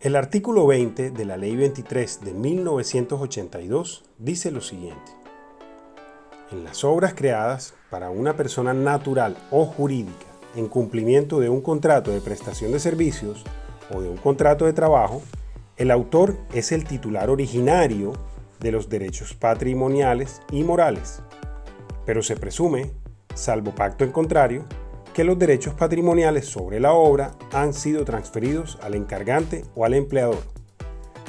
El artículo 20 de la Ley 23 de 1982 dice lo siguiente. En las obras creadas para una persona natural o jurídica en cumplimiento de un contrato de prestación de servicios o de un contrato de trabajo, el autor es el titular originario de los derechos patrimoniales y morales, pero se presume, salvo pacto en contrario, que los derechos patrimoniales sobre la obra han sido transferidos al encargante o al empleador,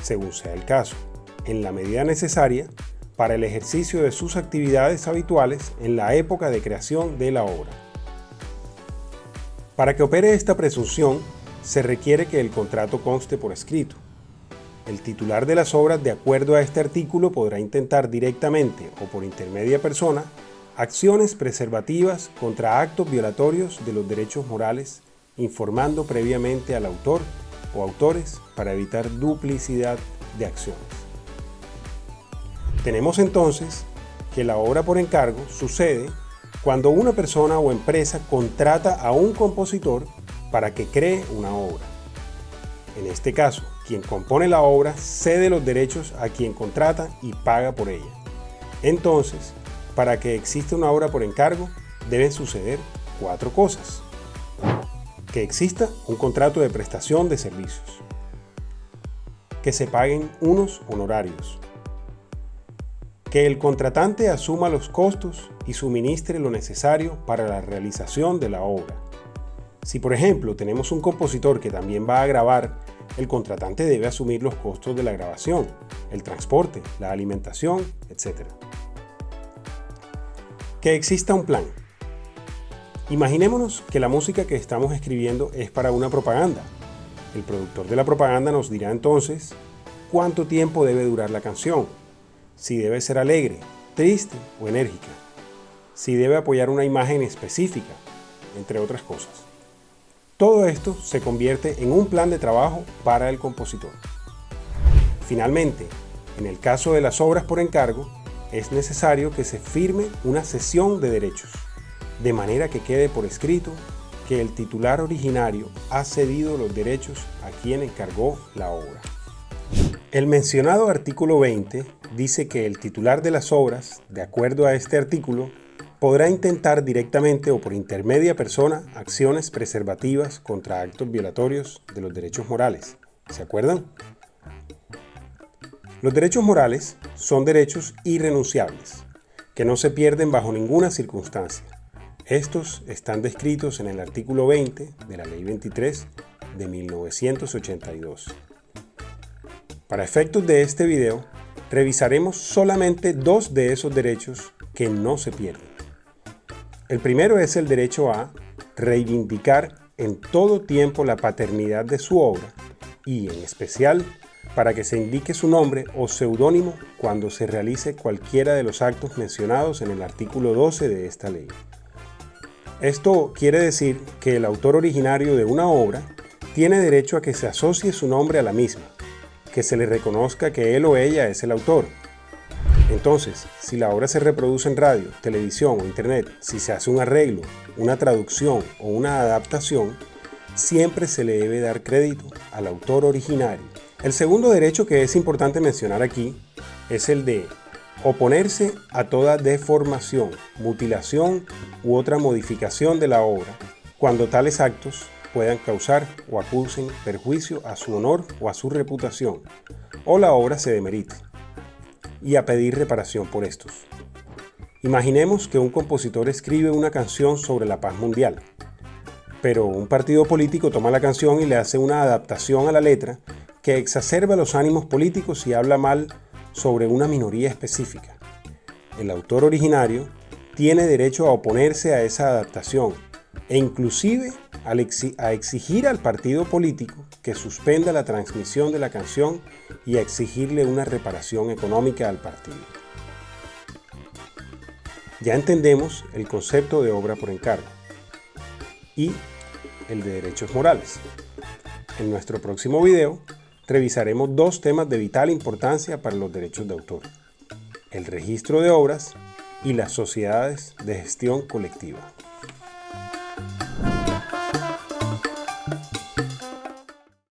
según sea el caso, en la medida necesaria para el ejercicio de sus actividades habituales en la época de creación de la obra. Para que opere esta presunción, se requiere que el contrato conste por escrito. El titular de las obras, de acuerdo a este artículo, podrá intentar directamente o por intermedia persona acciones preservativas contra actos violatorios de los derechos morales, informando previamente al autor o autores para evitar duplicidad de acciones. Tenemos entonces que la obra por encargo sucede cuando una persona o empresa contrata a un compositor para que cree una obra. En este caso, quien compone la obra cede los derechos a quien contrata y paga por ella. Entonces, para que exista una obra por encargo, deben suceder cuatro cosas. Que exista un contrato de prestación de servicios. Que se paguen unos honorarios. Que el contratante asuma los costos y suministre lo necesario para la realización de la obra. Si por ejemplo tenemos un compositor que también va a grabar, el contratante debe asumir los costos de la grabación, el transporte, la alimentación, etc que exista un plan. Imaginémonos que la música que estamos escribiendo es para una propaganda. El productor de la propaganda nos dirá entonces cuánto tiempo debe durar la canción, si debe ser alegre, triste o enérgica, si debe apoyar una imagen específica, entre otras cosas. Todo esto se convierte en un plan de trabajo para el compositor. Finalmente, en el caso de las obras por encargo, es necesario que se firme una cesión de derechos, de manera que quede por escrito que el titular originario ha cedido los derechos a quien encargó la obra. El mencionado artículo 20 dice que el titular de las obras, de acuerdo a este artículo, podrá intentar directamente o por intermedia persona acciones preservativas contra actos violatorios de los derechos morales. ¿Se acuerdan? Los derechos morales son derechos irrenunciables, que no se pierden bajo ninguna circunstancia. Estos están descritos en el artículo 20 de la Ley 23 de 1982. Para efectos de este video, revisaremos solamente dos de esos derechos que no se pierden. El primero es el derecho a reivindicar en todo tiempo la paternidad de su obra y en especial para que se indique su nombre o seudónimo cuando se realice cualquiera de los actos mencionados en el artículo 12 de esta ley. Esto quiere decir que el autor originario de una obra tiene derecho a que se asocie su nombre a la misma, que se le reconozca que él o ella es el autor. Entonces, si la obra se reproduce en radio, televisión o internet, si se hace un arreglo, una traducción o una adaptación, siempre se le debe dar crédito al autor originario el segundo derecho que es importante mencionar aquí es el de oponerse a toda deformación, mutilación u otra modificación de la obra, cuando tales actos puedan causar o acusen perjuicio a su honor o a su reputación, o la obra se demerite, y a pedir reparación por estos. Imaginemos que un compositor escribe una canción sobre la paz mundial, pero un partido político toma la canción y le hace una adaptación a la letra que exacerba los ánimos políticos y habla mal sobre una minoría específica. El autor originario tiene derecho a oponerse a esa adaptación e inclusive a exigir al partido político que suspenda la transmisión de la canción y a exigirle una reparación económica al partido. Ya entendemos el concepto de obra por encargo y el de derechos morales. En nuestro próximo video revisaremos dos temas de vital importancia para los derechos de autor, el registro de obras y las sociedades de gestión colectiva.